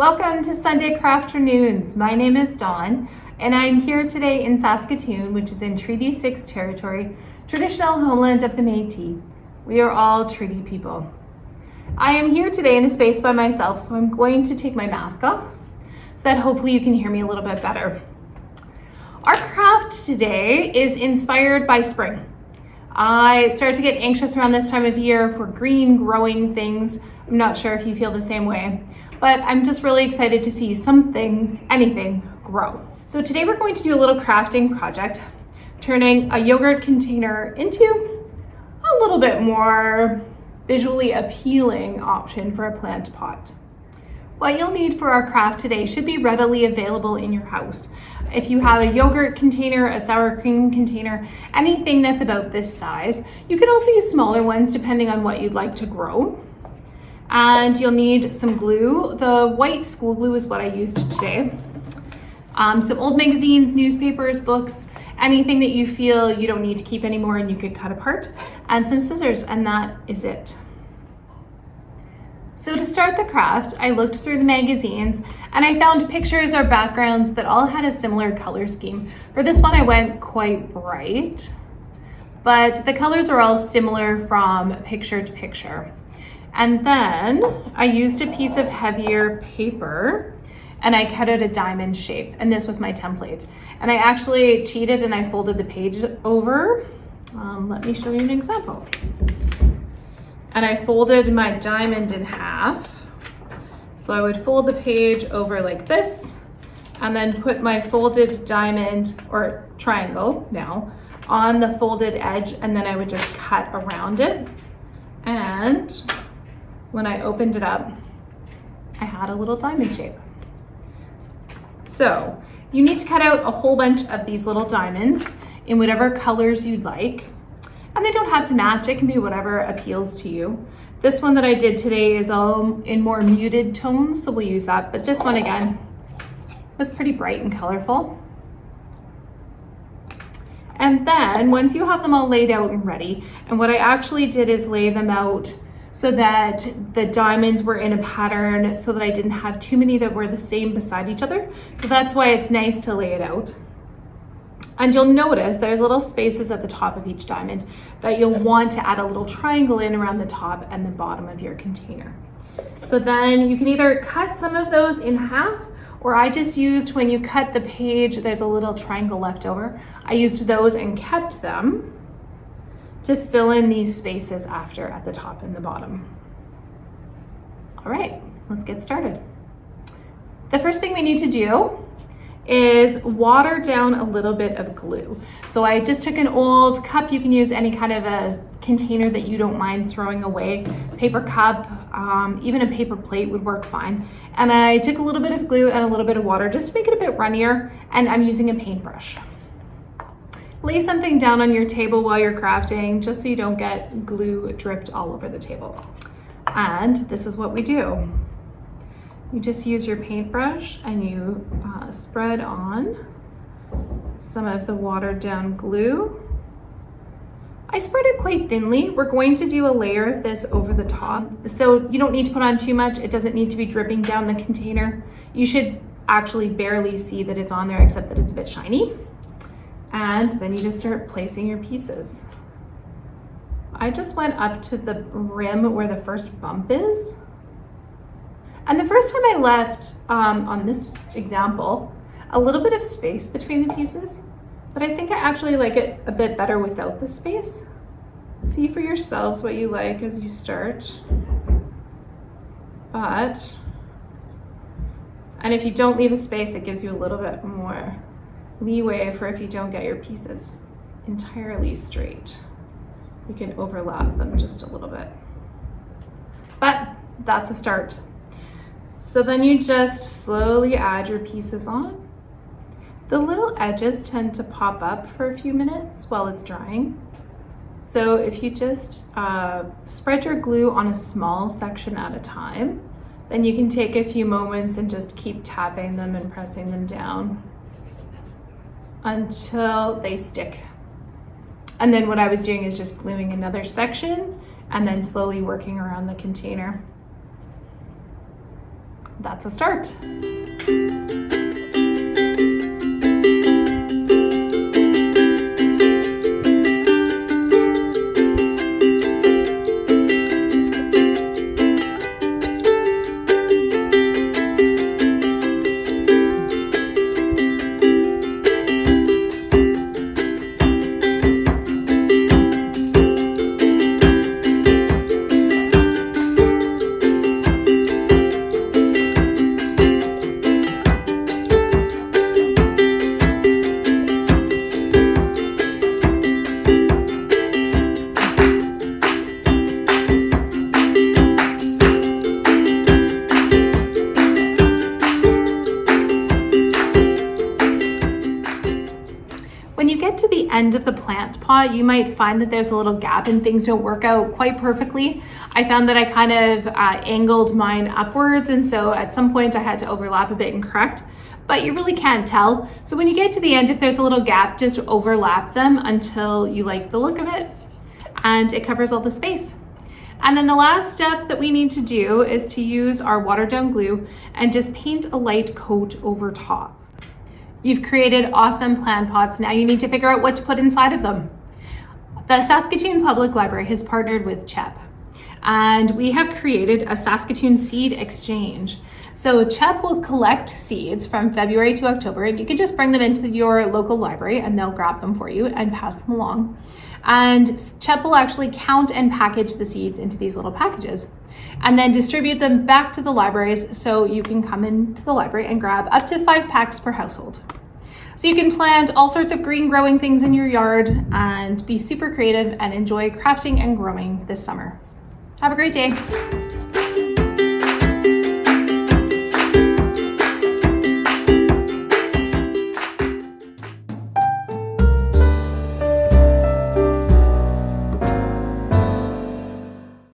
Welcome to Sunday Crafternoons. My name is Dawn and I'm here today in Saskatoon, which is in Treaty 6 territory, traditional homeland of the Métis. We are all treaty people. I am here today in a space by myself, so I'm going to take my mask off so that hopefully you can hear me a little bit better. Our craft today is inspired by spring. I start to get anxious around this time of year for green growing things. I'm not sure if you feel the same way, but I'm just really excited to see something, anything grow. So today we're going to do a little crafting project, turning a yogurt container into a little bit more visually appealing option for a plant pot. What you'll need for our craft today should be readily available in your house. If you have a yogurt container, a sour cream container, anything that's about this size, you can also use smaller ones depending on what you'd like to grow. And you'll need some glue. The white school glue is what I used today. Um, some old magazines, newspapers, books, anything that you feel you don't need to keep anymore and you could cut apart, and some scissors, and that is it. So to start the craft, I looked through the magazines and I found pictures or backgrounds that all had a similar color scheme. For this one, I went quite bright, but the colors are all similar from picture to picture. And then I used a piece of heavier paper and I cut out a diamond shape and this was my template. And I actually cheated and I folded the page over. Um, let me show you an example and I folded my diamond in half. So I would fold the page over like this and then put my folded diamond or triangle now on the folded edge and then I would just cut around it. And when I opened it up, I had a little diamond shape. So you need to cut out a whole bunch of these little diamonds in whatever colors you'd like. And they don't have to match, it can be whatever appeals to you. This one that I did today is all in more muted tones, so we'll use that. But this one again was pretty bright and colorful. And then once you have them all laid out and ready, and what I actually did is lay them out so that the diamonds were in a pattern so that I didn't have too many that were the same beside each other. So that's why it's nice to lay it out. And you'll notice there's little spaces at the top of each diamond that you'll want to add a little triangle in around the top and the bottom of your container. So then you can either cut some of those in half or I just used when you cut the page, there's a little triangle left over. I used those and kept them to fill in these spaces after at the top and the bottom. All right, let's get started. The first thing we need to do is water down a little bit of glue. So I just took an old cup. You can use any kind of a container that you don't mind throwing away. Paper cup, um, even a paper plate would work fine. And I took a little bit of glue and a little bit of water just to make it a bit runnier. And I'm using a paintbrush. Lay something down on your table while you're crafting just so you don't get glue dripped all over the table. And this is what we do. You just use your paintbrush and you uh, spread on some of the watered down glue. I spread it quite thinly. We're going to do a layer of this over the top. So you don't need to put on too much. It doesn't need to be dripping down the container. You should actually barely see that it's on there except that it's a bit shiny. And then you just start placing your pieces. I just went up to the rim where the first bump is and the first time I left um, on this example, a little bit of space between the pieces, but I think I actually like it a bit better without the space. See for yourselves what you like as you start. But, and if you don't leave a space, it gives you a little bit more leeway for if you don't get your pieces entirely straight. You can overlap them just a little bit. But that's a start. So then you just slowly add your pieces on. The little edges tend to pop up for a few minutes while it's drying. So if you just uh, spread your glue on a small section at a time, then you can take a few moments and just keep tapping them and pressing them down until they stick. And then what I was doing is just gluing another section and then slowly working around the container. that's a start. When you get to the end of the plant pot, you might find that there's a little gap and things don't work out quite perfectly. I found that I kind of uh, angled mine upwards and so at some point I had to overlap a bit and correct, but you really can't tell. So when you get to the end, if there's a little gap, just overlap them until you like the look of it and it covers all the space. And then the last step that we need to do is to use our watered down glue and just paint a light coat over top. You've created awesome plant pots. Now you need to figure out what to put inside of them. The Saskatoon Public Library has partnered with CHEP and we have created a Saskatoon seed exchange. So CHEP will collect seeds from February to October and you can just bring them into your local library and they'll grab them for you and pass them along. And CHEP will actually count and package the seeds into these little packages and then distribute them back to the libraries so you can come into the library and grab up to five packs per household. So you can plant all sorts of green growing things in your yard and be super creative and enjoy crafting and growing this summer. Have a great day.